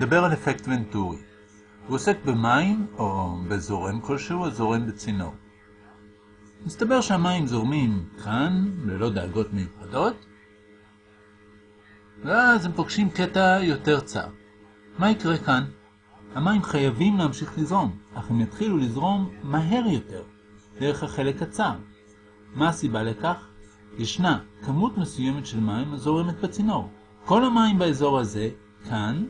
נדבר על אפקט ונטורי. הוא עוסק במים או בזורם כלשהו או זורם בצינור. מסתבר שהמים זורמים כאן, ללא דאגות מיוחדות, ואז הם פוגשים קטע יותר צר. מה יקרה כאן? המים חייבים להמשיך לזרום, אך הם יתחילו לזרום מהר יותר, דרך החלק הצר. מה הסיבה לכך? ישנה כמות מסוימת של מים הזורמת בצינור. כל המים באזור הזה, כאן,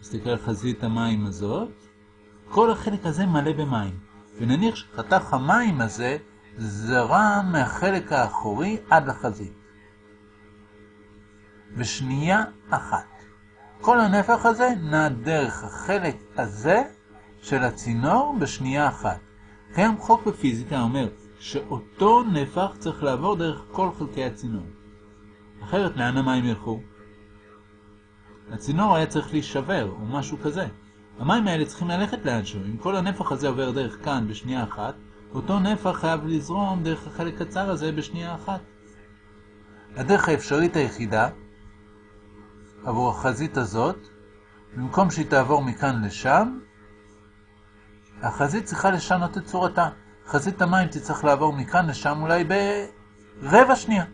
נסתכל על חזית המים הזאת, כל החלק הזה מלא במים. ונניח שחתך המים הזה זרם מהחלק האחורי עד לחזית. בשנייה אחת. כל הנפח הזה נע דרך החלק הזה של הצינור בשנייה אחת. קיים חוק בפיזיקה אומר שאותו נפח צריך לעבור דרך כל חלקי הצינור. אחרת לאן המים ילכו? הצינור היה צריך להישבר או משהו כזה. המים האלה צריכים ללכת לאנשהו. אם כל הנפח הזה עובר דרך כאן בשנייה אחת, אותו נפח חייב לזרום דרך החלק הצר הזה בשנייה אחת. הדרך האפשרית היחידה עבור החזית הזאת, במקום שהיא תעבור מכאן לשם, החזית צריכה לשנות את צורתה. חזית המים תצטרך לעבור מכאן לשם אולי ברבע שנייה.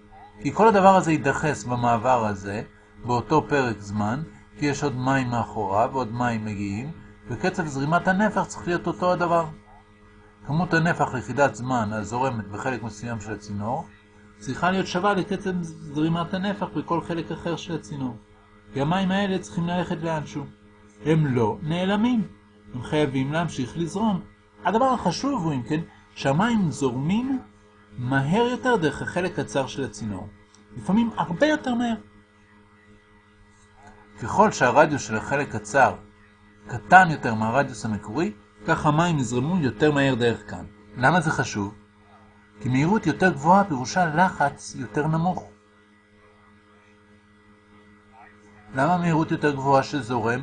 כי כל הדבר הזה יידחס במעבר הזה, באותו פרק זמן, כי יש עוד מים מאחוריו ועוד מים מגיעים, וקצב זרימת הנפח צריך להיות אותו הדבר. כמות הנפח ליחידת זמן הזורמת בחלק מסוים של הצינור, צריכה להיות שווה לקצב זרימת הנפח בכל חלק אחר של הצינור. כי המים האלה צריכים ללכת לאנשהו. הם לא נעלמים, הם חייבים להמשיך לזרום. הדבר החשוב הוא, אם כן, שהמים זורמים מהר יותר דרך החלק הצר של הצינור. לפעמים הרבה יותר מהר. ככל שהרדיוס של החלק הצר קטן יותר מהרדיוס המקורי, כך המים יזרמו יותר מהר דרך כאן. למה זה חשוב? כי מהירות יותר גבוהה פירושה לחץ יותר נמוך. למה מהירות יותר גבוהה שזורם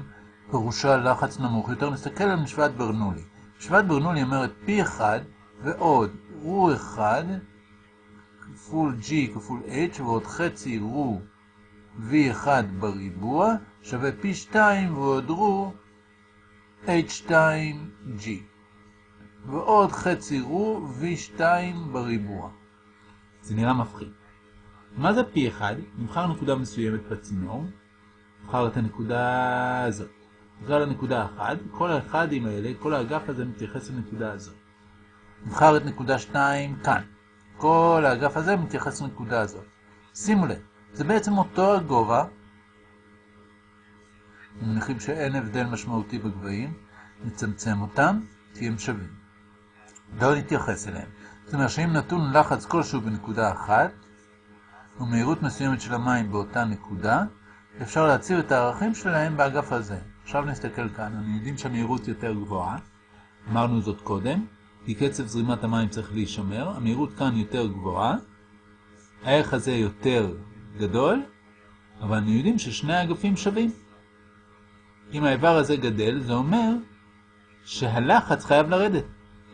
פירושה לחץ נמוך יותר? נסתכל על משוואת ברנולי. משוואת ברנולי אומרת P1 ועוד רו 1 כפול G כפול H ועוד חצי רו V1 בריבוע שווה P2 ועוד רו H2G ועוד חצי רו V2 בריבוע. זה נראה מפחיד. מה זה P1? נבחר נקודה מסוימת בצינור, נבחר את הנקודה הזאת. נקרא לנקודה 1, כל האחדים האלה, כל האגף הזה מתייחס לנקודה הזאת. נבחר את נקודה 2 כאן. כל האגף הזה מתייחס לנקודה הזאת. שימו לב, זה בעצם אותו הגובה, מניחים שאין הבדל משמעותי בגבהים, נצמצם אותם, כי הם שווים. לא נתייחס אליהם. זאת אומרת שאם נתון לחץ כלשהו בנקודה אחת, ומהירות מסוימת של המים באותה נקודה, אפשר להציב את הערכים שלהם באגף הזה. עכשיו נסתכל כאן, אנחנו יודעים שהמהירות יותר גבוהה, אמרנו זאת קודם, כי קצב זרימת המים צריך להישמר, המהירות כאן יותר גבוהה, הערך הזה יותר גדול, אבל אנחנו יודעים ששני האגפים שווים. אם האיבר הזה גדל, זה אומר שהלחץ חייב לרדת,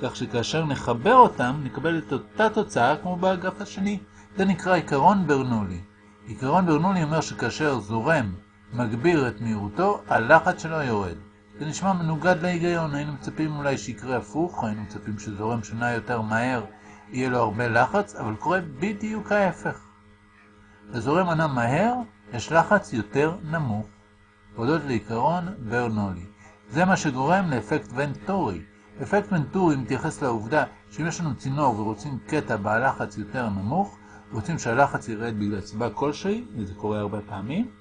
כך שכאשר נחבר אותם, נקבל את אותה תוצאה כמו באגף השני. זה נקרא עיקרון ברנולי. עיקרון ברנולי אומר שכאשר זורם מגביר את מהירותו, הלחץ שלו יורד. זה נשמע מנוגד להיגיון, היינו מצפים אולי שיקרה הפוך, היינו מצפים שזורם שנע יותר מהר, יהיה לו הרבה לחץ, אבל קורה בדיוק ההפך. לזורם ענה מהר, יש לחץ יותר נמוך, הודות לעיקרון ברנולי. זה מה שגורם לאפקט ונטורי. אפקט ונטורי מתייחס לעובדה שאם יש לנו צינור ורוצים קטע בעל לחץ יותר נמוך, רוצים שהלחץ ירד בגלל סיבה כלשהי, וזה קורה הרבה פעמים,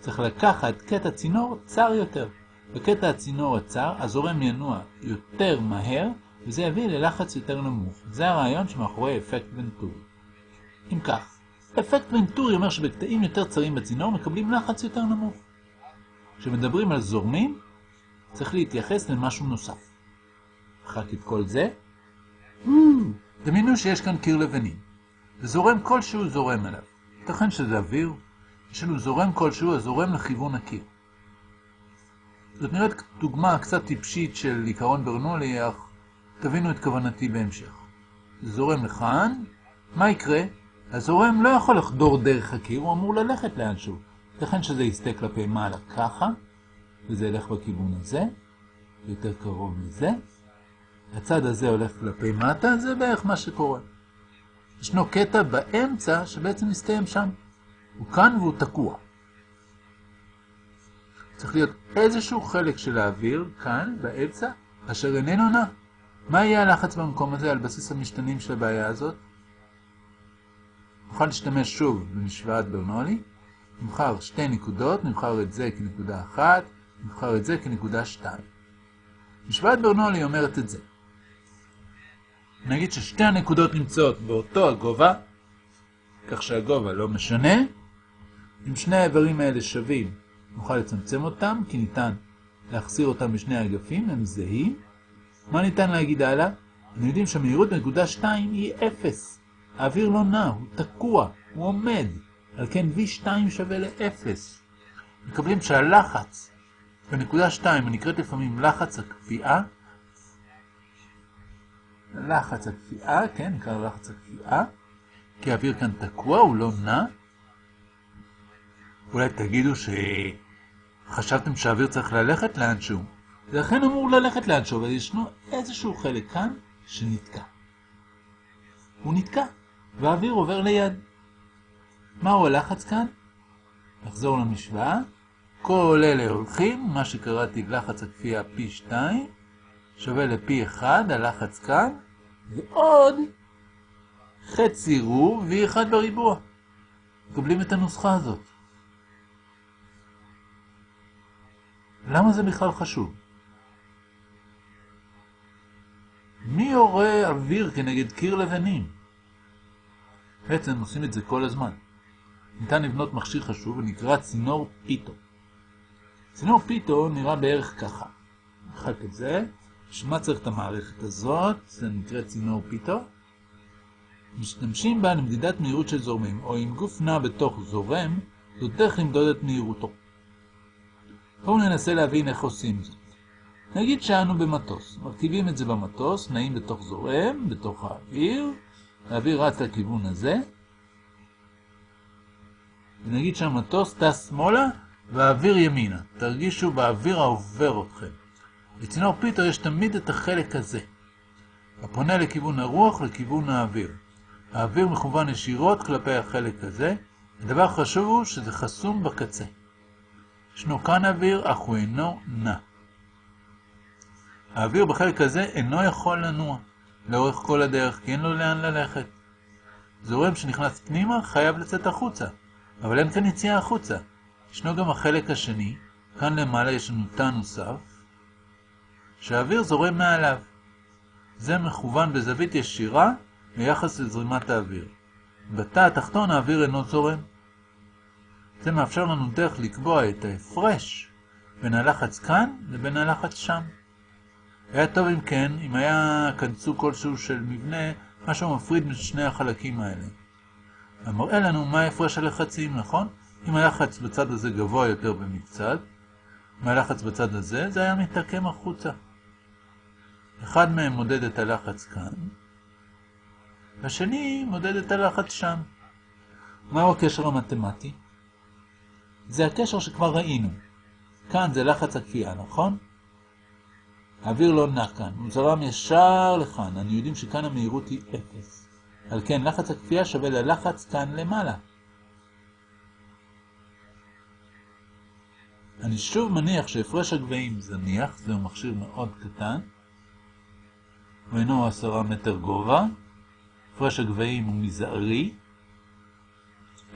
צריך לקחת קטע צינור צר יותר. בקטע הצינור הצר, הזורם ינוע יותר מהר, וזה יביא ללחץ יותר נמוך. זה הרעיון שמאחורי אפקט ונטורי. אם כך, אפקט ונטורי אומר שבקטעים יותר צרים בצינור מקבלים לחץ יותר נמוך. כשמדברים על זורמים, צריך להתייחס למשהו נוסף. אחר את כל זה, דמיינו שיש כאן קיר לבנים, וזורם כלשהו זורם אליו. ייתכן שזה אוויר, יש לנו זורם כלשהו הזורם לכיוון הקיר. זאת נראית דוגמה קצת טיפשית של עיקרון ברנולי, אך תבינו את כוונתי בהמשך. זורם לכאן, מה יקרה? הזורם לא יכול לחדור דרך הקיר, הוא אמור ללכת לאנשהו. לכן שזה יסתה כלפי מעלה ככה, וזה ילך בכיוון הזה, יותר קרוב לזה. הצד הזה הולך כלפי מטה, זה בערך מה שקורה. ישנו קטע באמצע שבעצם מסתיים שם. הוא כאן והוא תקוע. צריך להיות איזשהו חלק של האוויר, כאן, באמצע, אשר איננו נע. מה יהיה הלחץ במקום הזה על בסיס המשתנים של הבעיה הזאת? נוכל להשתמש שוב במשוואת ברנולי. נבחר שתי נקודות, נבחר את זה כנקודה אחת, נבחר את זה כנקודה שתיים. משוואת ברנולי אומרת את זה. נגיד ששתי הנקודות נמצאות באותו הגובה, כך שהגובה לא משנה. אם שני האיברים האלה שווים, נוכל לצמצם אותם, כי ניתן להחסיר אותם בשני האגפים, הם זהים. מה ניתן להגיד הלאה? אנחנו יודעים שהמהירות בנקודה 2 היא 0. האוויר לא נע, הוא תקוע, הוא עומד. על כן V2 שווה ל-0. מקבלים שהלחץ בנקודה 2, הנקראת לפעמים לחץ הקפיאה, לחץ הקפיאה, כן, נקרא לחץ הקפיאה, כי האוויר כאן תקוע, הוא לא נע. אולי תגידו שחשבתם שהאוויר צריך ללכת לאנשהו. זה אכן אמור ללכת לאנשהו, אבל ישנו איזשהו חלק כאן שנתקע. הוא נתקע, והאוויר עובר ליד. מהו הלחץ כאן? נחזור למשוואה. כל אלה הולכים, מה שקראתי לחץ הכפייה P2, שווה ל-P1, הלחץ כאן, ועוד חצי רוב V1 בריבוע. מקבלים את הנוסחה הזאת. למה זה בכלל חשוב? מי יורה אוויר כנגד קיר לבנים? בעצם עושים את זה כל הזמן. ניתן לבנות מכשיר חשוב ונקרא צינור פיתו. צינור פיתו נראה בערך ככה. נחק את זה. בשביל צריך את המערכת הזאת? זה נקרא צינור פיתו. משתמשים בה למדידת מהירות של זורמים, או אם גוף נע בתוך זורם, זאת דרך למדוד את מהירותו. בואו ננסה להבין איך עושים זאת. נגיד שאנו במטוס, מרכיבים את זה במטוס, נעים בתוך זורם, בתוך האוויר, האוויר רץ לכיוון הזה, ונגיד שהמטוס טס שמאלה והאוויר ימינה. תרגישו באוויר העובר אתכם. בצינור פיטר יש תמיד את החלק הזה, הפונה לכיוון הרוח, לכיוון האוויר. האוויר מכוון ישירות כלפי החלק הזה, הדבר חשוב הוא שזה חסום בקצה. ישנו כאן אוויר, אך הוא אינו נע. האוויר בחלק הזה אינו יכול לנוע לאורך כל הדרך, כי אין לו לאן ללכת. זורם שנכנס פנימה חייב לצאת החוצה, אבל אין כאן יציאה החוצה. ישנו גם החלק השני, כאן למעלה יש לנו תא נוסף, שהאוויר זורם מעליו. זה מכוון בזווית ישירה ביחס לזרימת האוויר. בתא התחתון האוויר אינו זורם. זה מאפשר לנו דרך לקבוע את ההפרש בין הלחץ כאן לבין הלחץ שם. היה טוב אם כן, אם היה סוג כלשהו של מבנה, משהו מפריד בין שני החלקים האלה. המראה לנו מה הפרש הלחצים, נכון? אם הלחץ בצד הזה גבוה יותר במקצת, מהלחץ בצד הזה, זה היה מתעקם החוצה. אחד מהם מודד את הלחץ כאן, והשני מודד את הלחץ שם. מהו הקשר המתמטי? זה הקשר שכבר ראינו. כאן זה לחץ הכפייה, נכון? האוויר לא נע כאן, הוא זרם ישר לכאן, אני יודעים שכאן המהירות היא 0. על כן לחץ הכפייה שווה ללחץ כאן למעלה. אני שוב מניח שהפרש הגבהים זניח, זהו מכשיר מאוד קטן, הוא אינו 10 מטר גובה, הפרש הגבהים הוא מזערי,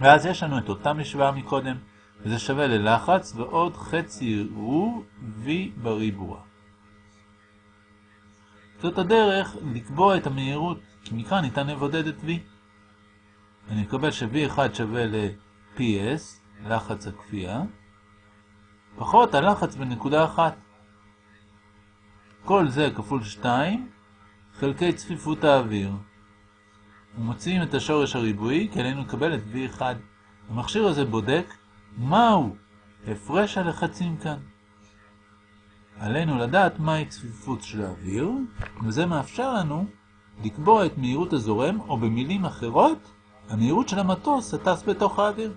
ואז יש לנו את אותה משוואה מקודם, וזה שווה ללחץ ועוד חצי רו V בריבוע. זאת הדרך לקבוע את המהירות, כי מכאן ניתן לבודד את V. אני מקבל ש-V1 שווה ל-PS, לחץ הכפייה, פחות הלחץ בנקודה אחת. כל זה כפול 2 חלקי צפיפות האוויר. ומוצאים את השורש הריבועי כי עלינו לקבל את V1. המכשיר הזה בודק מהו הפרש הלחצים כאן. עלינו לדעת מהי צפיפות של האוויר, וזה מאפשר לנו לקבוע את מהירות הזורם, או במילים אחרות, המהירות של המטוס הטס בתוך האוויר.